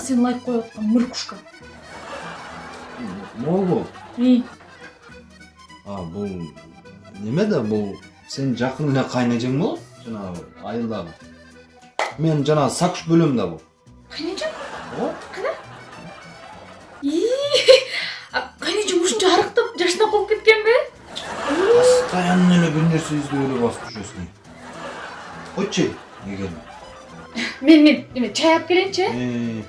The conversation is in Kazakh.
сени лайк коюп аткан муркушка могул И, а бул неме да бул сенин жакын эле кайнэжең болот жанагы айылдагы мен жанагы сакыш бөлөм да бул кайнежем ооба И, а кайнежем ушунча арыктап жашынап калып кеткенби постоянно эле бир нерсе издеп эле басып жүрөсүң койчу эгер мен мен эме алып келейинчи